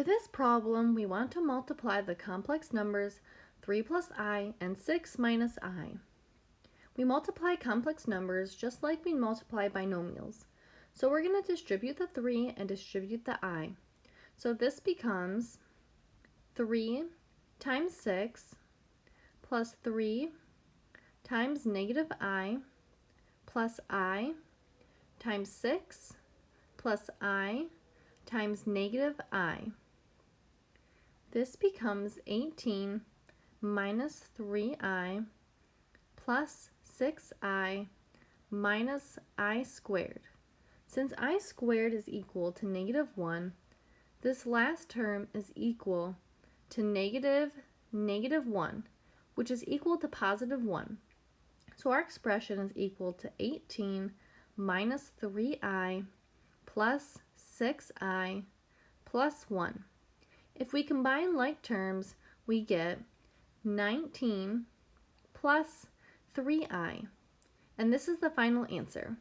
For this problem, we want to multiply the complex numbers 3 plus i and 6 minus i. We multiply complex numbers just like we multiply binomials. So we're going to distribute the 3 and distribute the i. So this becomes 3 times 6 plus 3 times negative i plus i times 6 plus i times negative i. This becomes 18 minus 3i plus 6i minus i squared. Since i squared is equal to negative 1, this last term is equal to negative negative 1, which is equal to positive 1. So our expression is equal to 18 minus 3i plus 6i plus 1. If we combine like terms, we get 19 plus 3i. And this is the final answer.